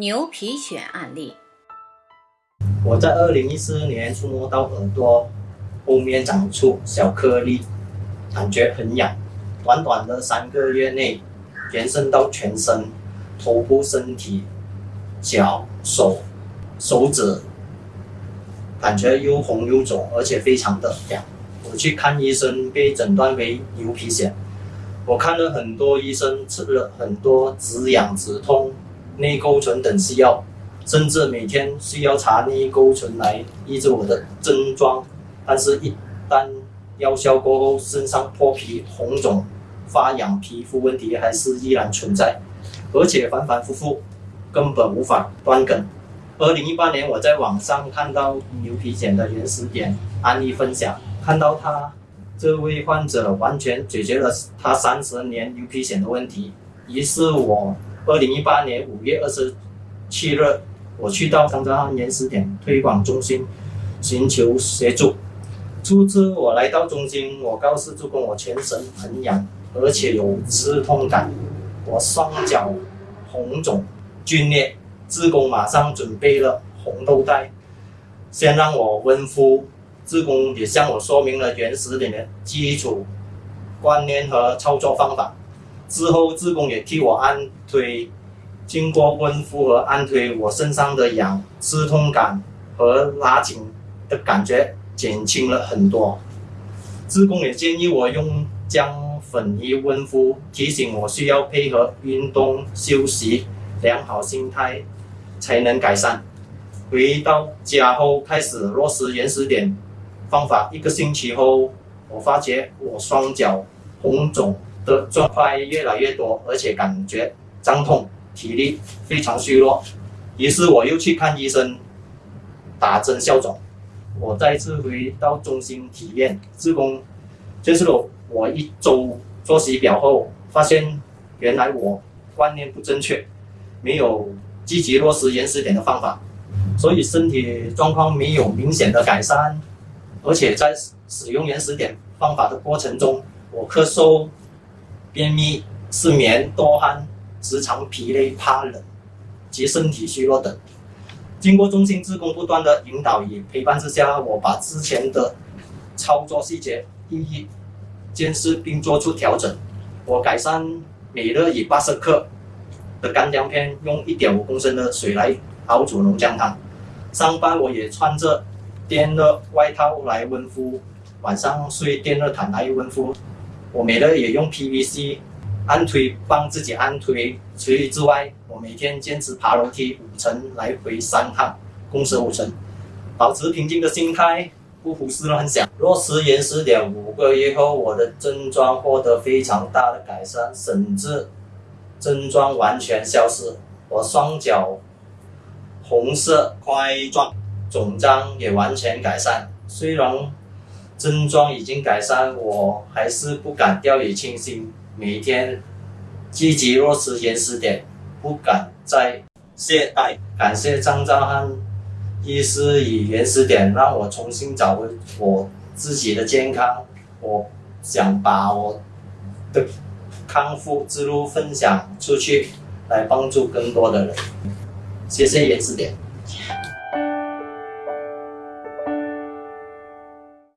牛皮癣案例。我在二零一四年触摸到耳朵后面长出小颗粒，感觉很痒。短短的三个月内，延伸到全身、头部、身体、脚、手、手指，感觉又红又肿，而且非常的痒。我去看医生，被诊断为牛皮癣。我看了很多医生，吃了很多止痒止痛、内沟醇等西药。甚至每天需要查内沟醇来抑制我的症状，但是，一旦药效过后，身上脱皮、红肿、发痒，皮肤问题还是依然存在，而且反反复复，根本无法断根。二零一八年，我在网上看到牛皮癣的原始点案例分享，看到他这位患者完全解决了他三十年牛皮癣的问题，于是我二零一八年五月二十七日。我去到长沙汉原始点推广中心寻求协助。初次我来到中心，我告诉助工我全身很痒，而且有刺痛感，我双脚红肿皲裂。志工马上准备了红豆袋，先让我温敷。志工也向我说明了原始点的基础观念和操作方法。之后，志工也替我按推。经过温敷和按推，我身上的痒、刺痛感和拉紧的感觉减轻了很多。志工也建议我用姜粉仪温敷，提醒我需要配合运动、休息、良好心态才能改善。回到家后开始落实原始点方法，一个星期后，我发觉我双脚红肿的状况越来越多，而且感觉胀痛。体力非常虚弱，于是我又去看医生，打针消肿。我再次回到中心体验，自宫接受了我一周作息表后，发现原来我观念不正确，没有积极落实原始点的方法，所以身体状况没有明显的改善，而且在使用原始点方法的过程中，我咳嗽、便秘、失眠、多汗。时常疲累、怕冷及身体虚弱等，经过中心职工不断的引导与陪伴之下，我把之前的操作细节一一监视并做出调整。我改善每日以八十克的干姜片，用一点五公升的水来熬煮浓姜汤。上班我也穿着电热外套来温敷，晚上睡电热毯来温敷。我每日也用 PVC。按推帮自己按推，除此之外，我每天坚持爬楼梯五层来回三趟，共十五层，保持平静的心态，不胡思乱想。落实延时点五个月后，我的症状获得非常大的改善，甚至症状完全消失。我双脚红色块状肿胀也完全改善。虽然症状已经改善，我还是不敢掉以轻心。每天积极落实延时点，不敢再懈怠。感谢张兆汉医师以延时点让我重新找回我自己的健康。我想把我的康复之路分享出去，来帮助更多的人。谢谢延时点。